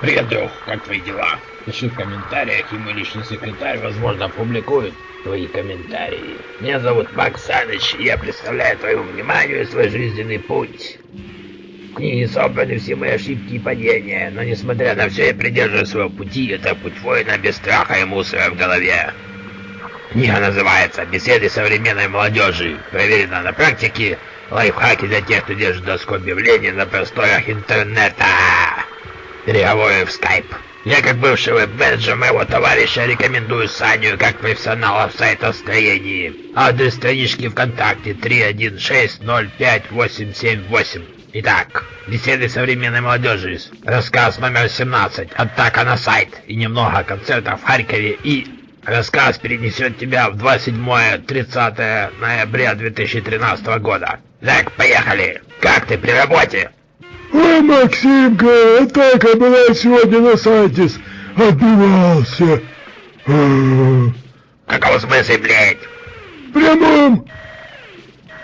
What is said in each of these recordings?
Привет, друг, как твои дела? Пиши в комментариях, и мой личный секретарь, возможно, опубликует твои комментарии. Меня зовут Макс Саныч, и я представляю твоему вниманию свой жизненный путь. В книге собраны все мои ошибки и падения, но несмотря на все, я придерживаюсь своего пути, это путь воина без страха и мусора в голове. Книга называется «Беседы современной молодежи». Проверена на практике. Лайфхаки для тех, кто держит доску объявлений на просторах интернета. Переговоры в скайп. Я как бывший веб-менеджер моего товарища рекомендую Саню как профессионала в сайтостроении. Адрес странички ВКонтакте 316058878. Итак, беседы современной молодежи. Рассказ номер 17. Атака на сайт. И немного концертов в Харькове и Рассказ перенесет тебя в 27-30 ноября 2013 года. Так, поехали. Как ты при работе? Ой, Максимка, атака была сегодня на сайте. Отбивался. В каком смысле, блядь? В прямом.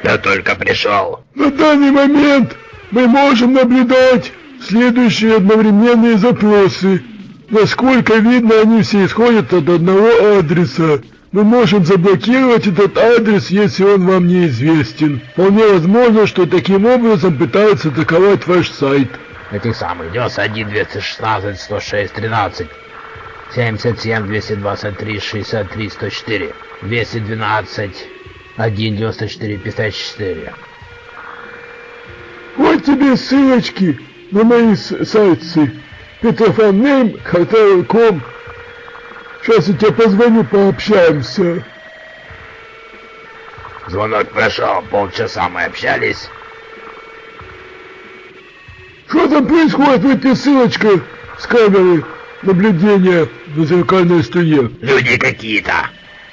Я только пришел. На данный момент мы можем наблюдать следующие одновременные запросы. Насколько видно, они все исходят от одного адреса. Мы можем заблокировать этот адрес, если он вам неизвестен. Вполне возможно, что таким образом пытаются атаковать ваш сайт. Этих самых 91 216 106 13 77 223 63 104 212 1 94 54 Вот тебе ссылочки на мои сайты. Петрофоннейм, Hotel.com. Сейчас я тебе позвоню, пообщаемся. Звонок прошел, полчаса мы общались. Что там происходит? Вот тебе ссылочка с камеры наблюдения на зеркальной стене. Люди какие-то.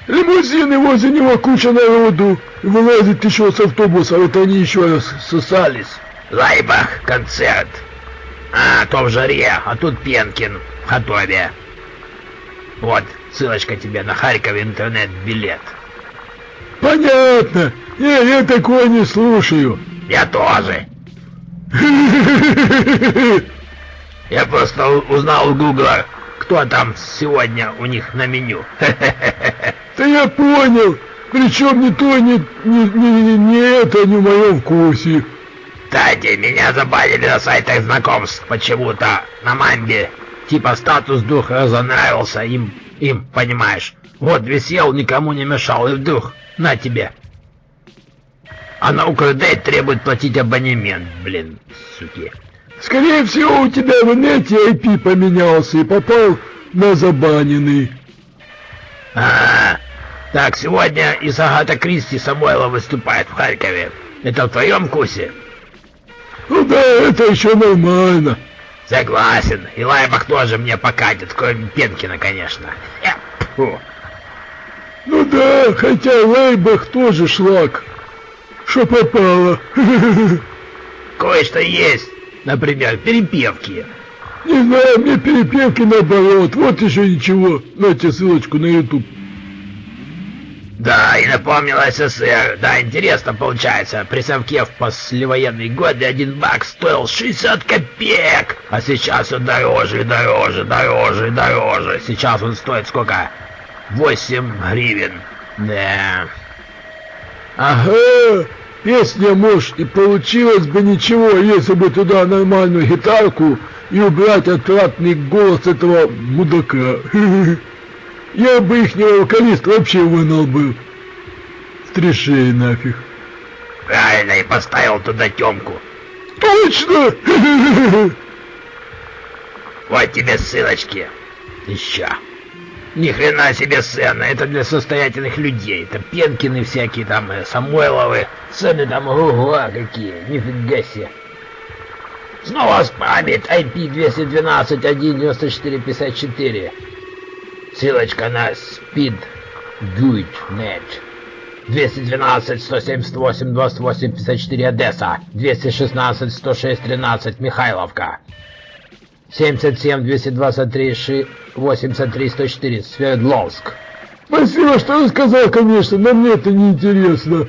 Лимузины возле него куча народу. Вылазит еще с автобуса, вот они еще раз сосались. Лайбах, концерт. А, то в жаре, а тут Пенкин в Хатове. Вот, ссылочка тебе на Харьков интернет-билет. Понятно. Не, я такое не слушаю. Я тоже. Я просто узнал у Гугла, кто там сегодня у них на меню. Да я понял. Причем ни то, ни, ни, ни, ни это не в моем вкусе. Кстати, меня забанили на сайтах знакомств почему-то на мамбе. Типа статус духа разонравился им, им, понимаешь. Вот висел, никому не мешал, и вдруг, на тебе. А на Укрдейт требует платить абонемент, блин, суки. Скорее всего, у тебя в инете IP поменялся и попал на забаненный. А, -а, -а. так, сегодня из Агата Кристи Самойлова выступает в Харькове. Это в твоем вкусе? Ну да, это еще нормально. Согласен. И Лайбах тоже мне покатит, кроме Пенкина, конечно. Э, фу. Ну да, хотя Лайбах тоже шлак. Что попало. Кое-что есть. Например, перепевки. Не знаю, мне перепевки наоборот. Вот еще ничего. Нате ссылочку на YouTube. Да, и напомнил СССР. Да, интересно получается. При совке в послевоенные годы один бак стоил 60 копеек. А сейчас он дороже, дороже, дороже, дороже. Сейчас он стоит сколько? 8 гривен. Да. Ага. Песня, может, и получилось бы ничего, если бы туда нормальную гитарку и убрать отвратный голос этого мудака. Я бы ихнего вокалиста вообще вынул бы. С трешей нафиг. Правильно, и поставил туда Тёмку. Точно! Вот тебе ссылочки. Еще. Ни хрена себе сцена, это для состоятельных людей. Это Пенкины всякие там, э, Самойловы. Цены там, ого, какие, нифига себе. Снова спамит IP 212 19454. Ссылочка на speed.net. 212 178 28 54 Одесса. 216 106 13 Михайловка. 77 223 83 104 Свердловск. Спасибо, что рассказал, конечно, но мне это не интересно.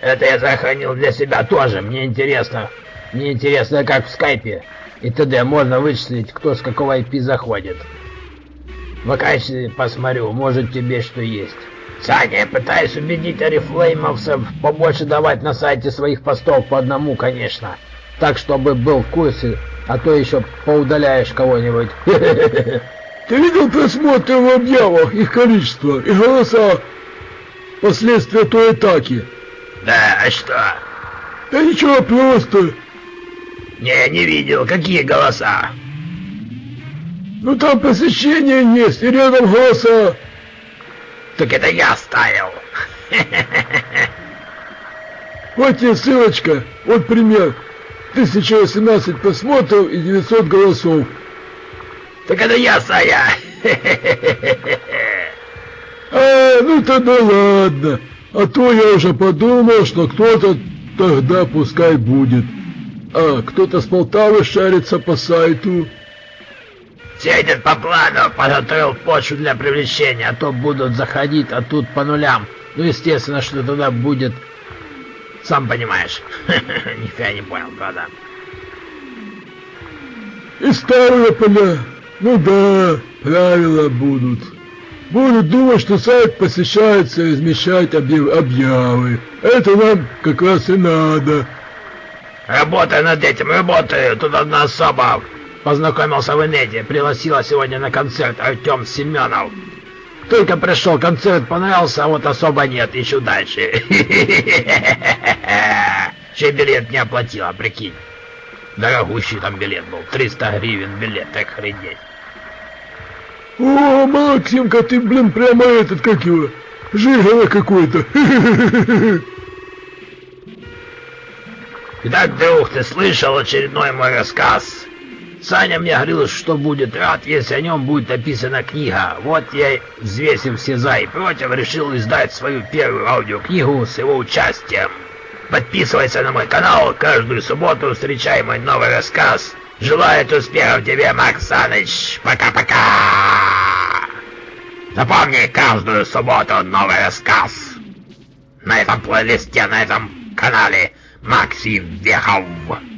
Это я сохранил для себя тоже, мне интересно. Мне интересно, как в скайпе и т.д. можно вычислить, кто с какого IP заходит. Вакансии посмотрю, может тебе что есть. Саня, я пытаюсь убедить орифлеймовцев побольше давать на сайте своих постов по одному, конечно. Так, чтобы был в курсе, а то еще поудаляешь кого-нибудь. Ты видел просмотры в объявах, их количество и голоса? Последствия той атаки. Да, а что? Да ничего, просто. Не, не видел. Какие голоса? Ну там посещение есть, и рядом голоса. Так это я ставил. Вот тебе ссылочка, вот пример. 1018 просмотров и 900 голосов. Так это я, Сая. А, ну тогда ладно. А то я уже подумал, что кто-то тогда пускай будет. А, кто-то с Полтавы шарится по сайту. Все идет по плану, подготовил почву для привлечения, а то будут заходить, а тут по нулям. Ну, естественно, что тогда будет... Сам понимаешь. Нифига не понял, правда. И старые поля. Ну да, правила будут. Будут думать, что сайт посещается и размещает объяв объявы. Это нам как раз и надо. Работаю над этим, работаю. Тут одна особа познакомился в инете, пригласила сегодня на концерт Артем Семенов. Только пришел, концерт понравился, а вот особо нет, ищу дальше. Еще билет не оплатила, прикинь. Дорогущий там билет был, 300 гривен билет, так хренеть. О, Максимка, ты, блин, прямо этот, как его, жигало какой-то. Итак, друг, ты слышал очередной мой рассказ? Саня мне говорил, что будет рад, если о нем будет написана книга. Вот я, взвесив все за и против, решил издать свою первую аудиокнигу с его участием. Подписывайся на мой канал, каждую субботу встречай мой новый рассказ. Желаю успехов тебе, Макс Саныч. Пока-пока. Запомни, каждую субботу новый рассказ. На этом плейлисте, на этом канале Maxim Derau.